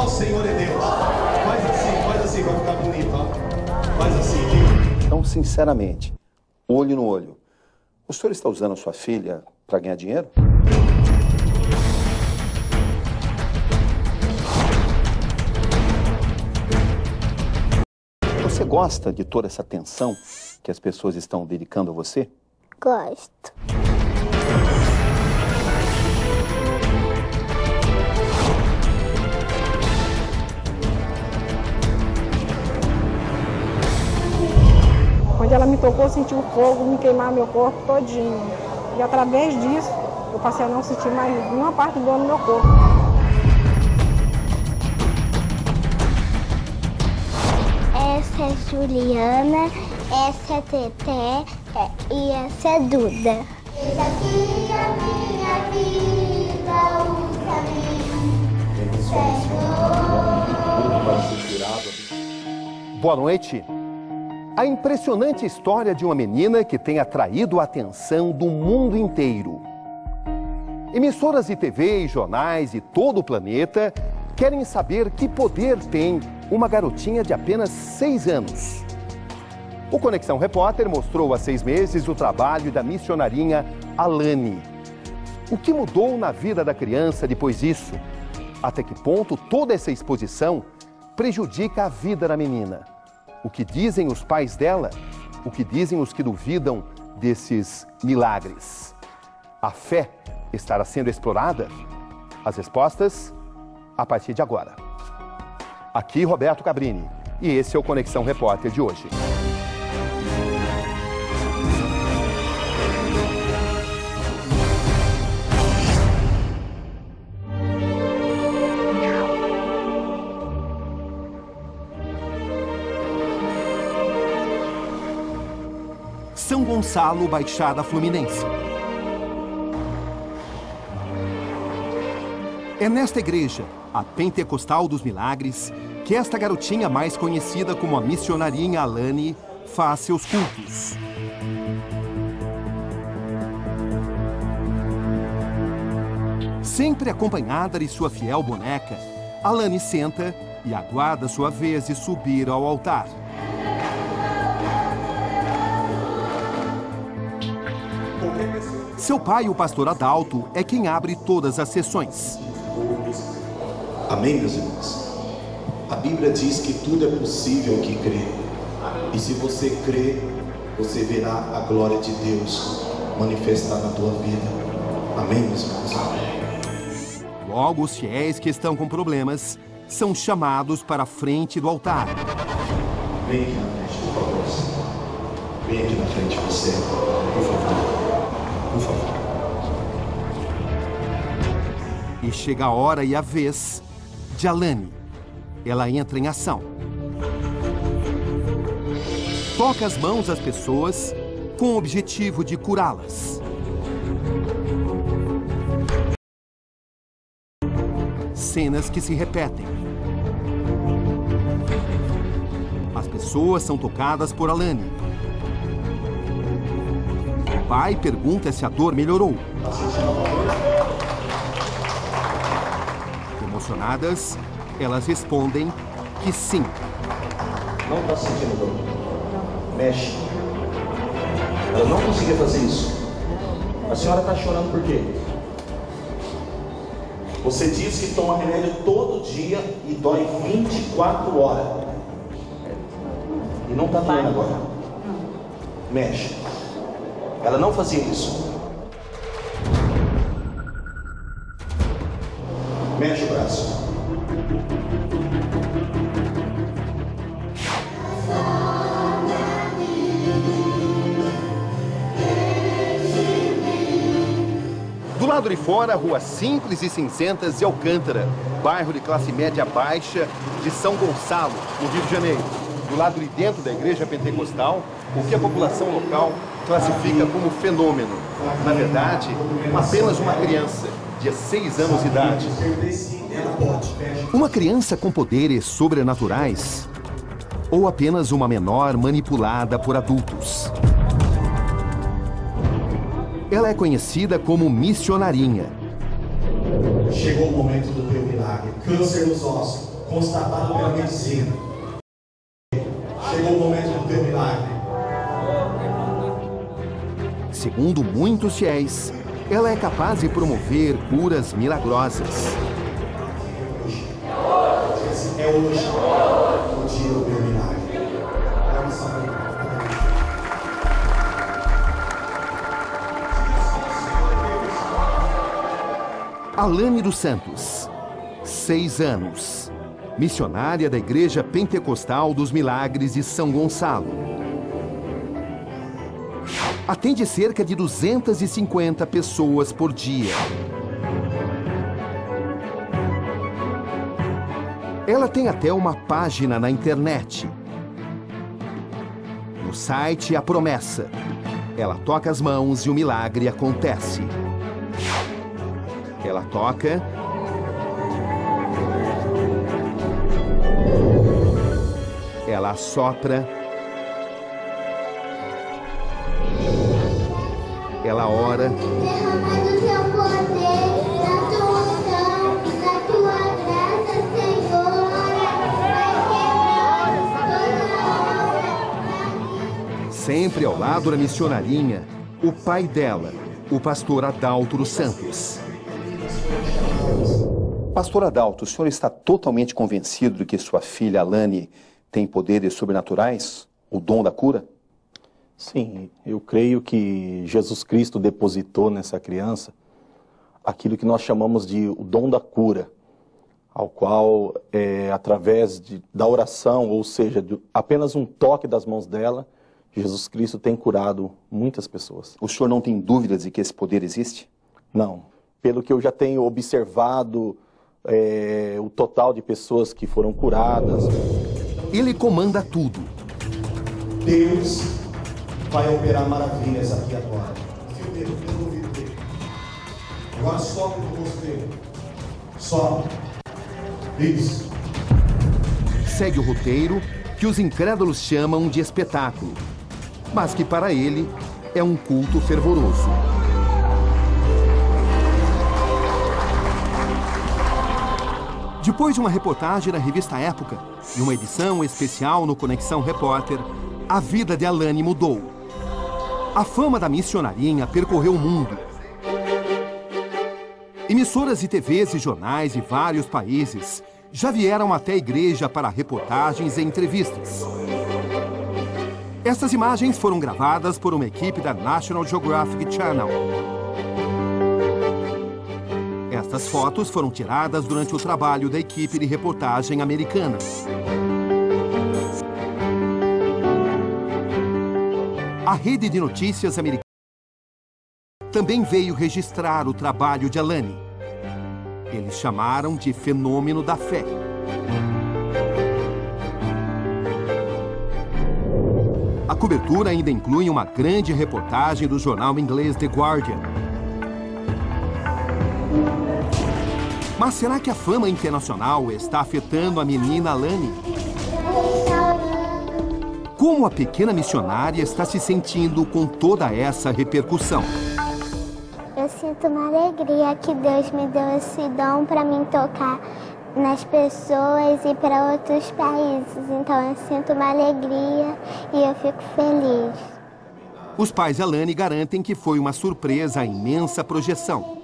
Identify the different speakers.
Speaker 1: o oh, Senhor é Deus. Faz assim, faz assim, vai ficar bonito, ó. Faz assim. Viu?
Speaker 2: Então, sinceramente, olho no olho. O senhor está usando a sua filha para ganhar dinheiro? Você gosta de toda essa atenção que as pessoas estão dedicando a você?
Speaker 3: Gosto.
Speaker 4: Quando ela me tocou, eu senti o fogo me queimar meu corpo todinho. E através disso, eu passei a não sentir mais nenhuma parte do no meu corpo.
Speaker 3: Essa é Juliana, essa é Teté é, e essa é Duda. Essa aqui é a minha vida, o caminho. Senhor.
Speaker 2: Boa noite. A impressionante história de uma menina que tem atraído a atenção do mundo inteiro. Emissoras de TV e jornais de todo o planeta querem saber que poder tem uma garotinha de apenas seis anos. O Conexão Repórter mostrou há seis meses o trabalho da missionarinha Alane. O que mudou na vida da criança depois disso? Até que ponto toda essa exposição prejudica a vida da menina? O que dizem os pais dela? O que dizem os que duvidam desses milagres? A fé estará sendo explorada? As respostas a partir de agora. Aqui Roberto Cabrini e esse é o Conexão Repórter de hoje. São Gonçalo, Baixada Fluminense. É nesta igreja, a Pentecostal dos Milagres, que esta garotinha mais conhecida como a missionarinha Alane faz seus cultos. Sempre acompanhada de sua fiel boneca, Alane senta e aguarda sua vez de subir ao altar. Seu pai, o pastor Adalto, é quem abre todas as sessões.
Speaker 1: Amém, meus irmãos? A Bíblia diz que tudo é possível que crê. E se você crê, você verá a glória de Deus manifestar na tua vida. Amém, meus irmãos?
Speaker 2: Logo, os fiéis que estão com problemas são chamados para a frente do altar.
Speaker 1: Vem aqui na frente, por favor. Vem aqui na frente você, por favor. Por favor.
Speaker 2: E chega a hora e a vez de Alane. Ela entra em ação. Toca as mãos às pessoas com o objetivo de curá-las. Cenas que se repetem. As pessoas são tocadas por Alane. O pai pergunta se a dor melhorou. Emocionadas, elas respondem que sim.
Speaker 1: Não está sentindo dor? Mexe. Ela não conseguia fazer isso. A senhora está chorando por quê? Você diz que toma remédio todo dia e dói 24 horas. E não está doendo agora. Mexe. Ela não fazia isso. Mexe o braço.
Speaker 2: Do lado de fora, ruas simples e cinzentas de Alcântara, bairro de classe média baixa de São Gonçalo, no Rio de Janeiro. Do lado de dentro da igreja pentecostal, o que a população local classifica como fenômeno. Na verdade, apenas uma criança de 6 anos de idade. Uma criança com poderes sobrenaturais? Ou apenas uma menor manipulada por adultos? Ela é conhecida como missionarinha.
Speaker 1: Chegou o momento do teu milagre. Câncer nos ossos, constatado pela medicina. Chegou o momento do teu milagre.
Speaker 2: Segundo muitos fiéis, ela é capaz de promover curas milagrosas.
Speaker 1: É hoje o dia do meu milagre.
Speaker 2: Alane dos Santos, seis anos, missionária da Igreja Pentecostal dos Milagres de São Gonçalo. Atende cerca de 250 pessoas por dia. Ela tem até uma página na internet. No site A Promessa. Ela toca as mãos e o milagre acontece. Ela toca. Ela assopra. Ela ora.
Speaker 3: Derrama do teu poder, da tua unção, da tua graça, Senhor. Vai quebrar
Speaker 2: Sempre ao lado da missionarinha, o pai dela, o pastor Adalto dos Santos. Pastor Adalto, o senhor está totalmente convencido de que sua filha Alane tem poderes sobrenaturais? O dom da cura?
Speaker 1: Sim, eu creio que Jesus Cristo depositou nessa criança aquilo que nós chamamos de o dom da cura, ao qual, é, através de, da oração, ou seja, de apenas um toque das mãos dela, Jesus Cristo tem curado muitas pessoas.
Speaker 2: O senhor não tem dúvidas de que esse poder existe?
Speaker 1: Não. Pelo que eu já tenho observado, é, o total de pessoas que foram curadas.
Speaker 2: Ele comanda tudo.
Speaker 1: Deus vai operar maravilhas aqui agora.
Speaker 5: Fio dele, pelo ouvido dele. Agora sobe no rosto dele. Sobe. Isso.
Speaker 2: Segue o roteiro que os incrédulos chamam de espetáculo, mas que para ele é um culto fervoroso. Depois de uma reportagem na revista Época e uma edição especial no Conexão Repórter, a vida de Alane mudou. A fama da missionarinha percorreu o mundo. Emissoras de TVs e jornais de vários países já vieram até a igreja para reportagens e entrevistas. Essas imagens foram gravadas por uma equipe da National Geographic Channel. Estas fotos foram tiradas durante o trabalho da equipe de reportagem americana. A rede de notícias americana também veio registrar o trabalho de Alane. Eles chamaram de fenômeno da fé. A cobertura ainda inclui uma grande reportagem do jornal inglês The Guardian. Mas será que a fama internacional está afetando a menina Alane? Como a pequena missionária está se sentindo com toda essa repercussão?
Speaker 3: Eu sinto uma alegria que Deus me deu esse dom para mim tocar nas pessoas e para outros países. Então eu sinto uma alegria e eu fico feliz.
Speaker 2: Os pais de Alane garantem que foi uma surpresa a imensa projeção.